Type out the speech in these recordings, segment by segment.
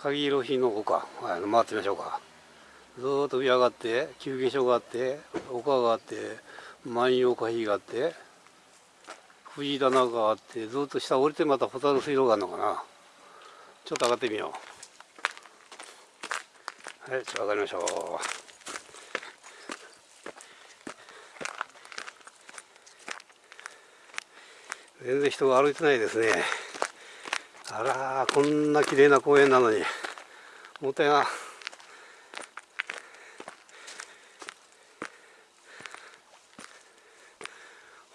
鍵色日の丘、はい、回ってみましょうか。ずーっと上上がって休憩所があって丘があって万葉花碑があって藤棚があってずっと下降りてまたホタル水路があるのかな。ちょっと上がってみよう。はいちょっと上がりましょう。全然人が歩いてないですね。あらこんな綺麗な公園なのに。もったいな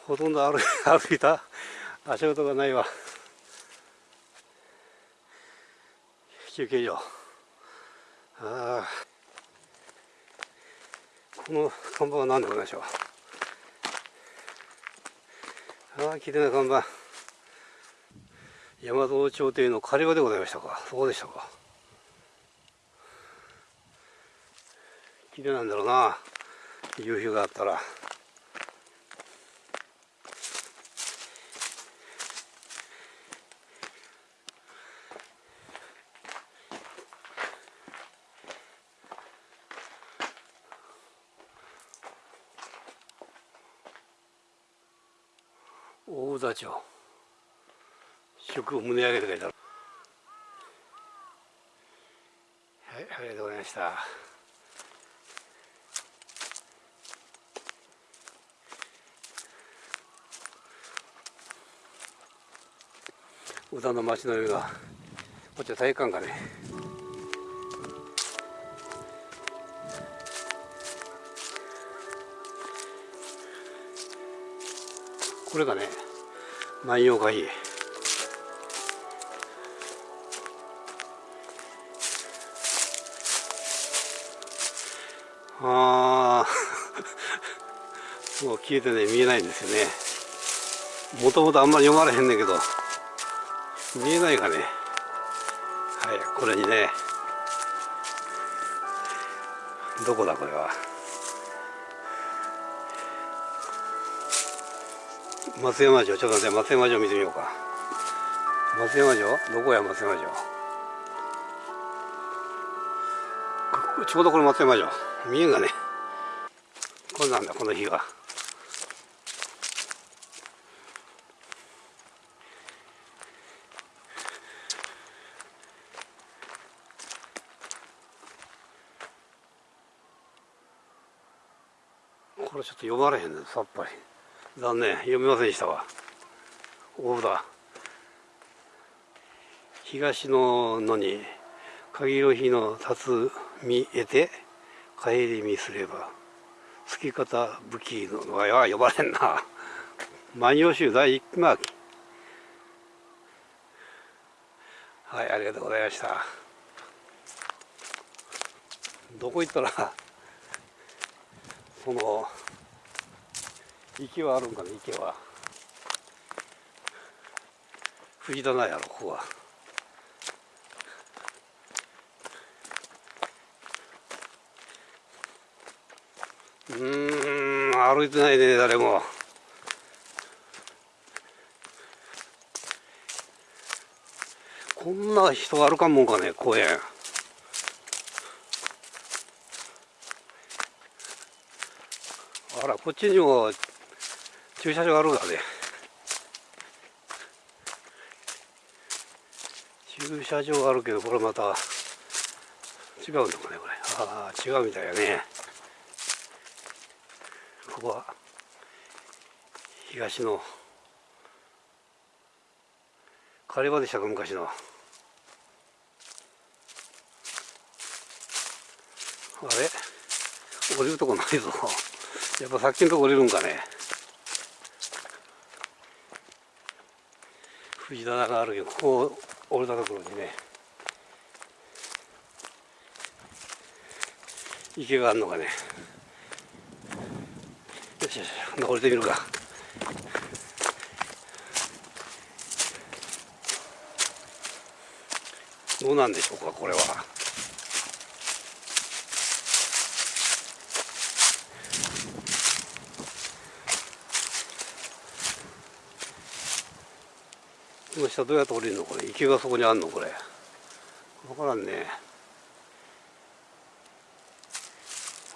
ほとんど歩 歩いた。足音がないわ。休憩所。ああ。この看板は何でございましょう。ああ綺麗な看板。大和朝廷の狩場でございましたか？そうでしたか。綺麗なんだろうな。夕日があったら。大田町。食を胸上げて書いてあるはいありがとうございました。宇田の町の上がこっちは体育館かね。これがね万葉がいいああ もう消えてね見えないんですよね。もともとあんまり読まれへんねんけど。見えないかね。はいこれにね。どこだこれは。松山城。ちょっと待って松山城見てみようか。松山城？どこや松山城？ちょうどこれ松山城見えんがね。こんなんだこの日がこれちょっと読まれへんねさっぱり。残念。読みませんでしたわ。大だ東の野に限り日の立つ見得て帰り見すれば好き方武器のは呼ばれんな。万葉集第一巻。はいありがとうございました。どこ行ったら その池はあるんかね池は。藤棚やろここは。うん歩いてないね誰も。こんな人歩かんもんかね公園。あらこっちにも駐車場あるがね。駐車場あるけどこれまた違うのかねこれ。ああ違うみたいやね。ここは東の狩場でしたか昔のあれ？降りるとこないぞ。やっぱさっきのとこ降りるんかね。藤棚があるけどここ降りたところにね池があるのかね。しよし降りてみるかどうなんでしょうかこれはこの下どうやって降りるのこれ池がそこにあんのこれ分からんね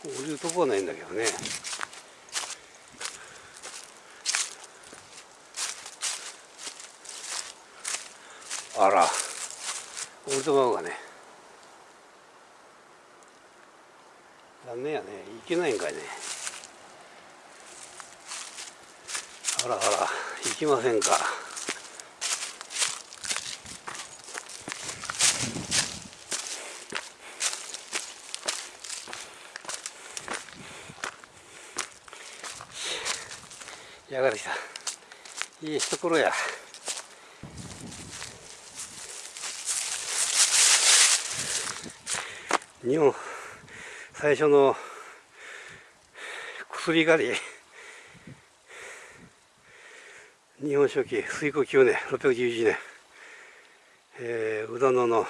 降りるとこはないんだけどねあら。降りてまうがね。残念やね。行けないんかいね。あらあら。行きませんか。やがてきた。いいところや。日本最初の薬狩り日本書紀水庫9年611年、えー、宇田野の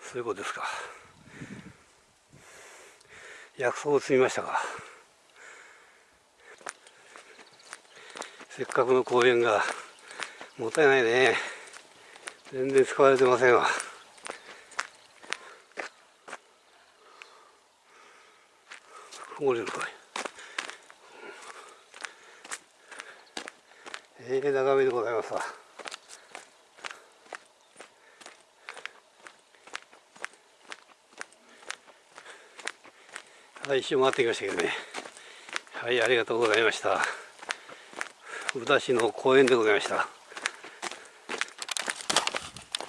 そういうことですか。薬草を積みましたかせっかくの公園がもったいないね。全然使われてませんわ。曇れるかい。ええー、眺めでございますわ。はい一周回ってきましたけどね。はいありがとうございました。宇田市の公園でございました。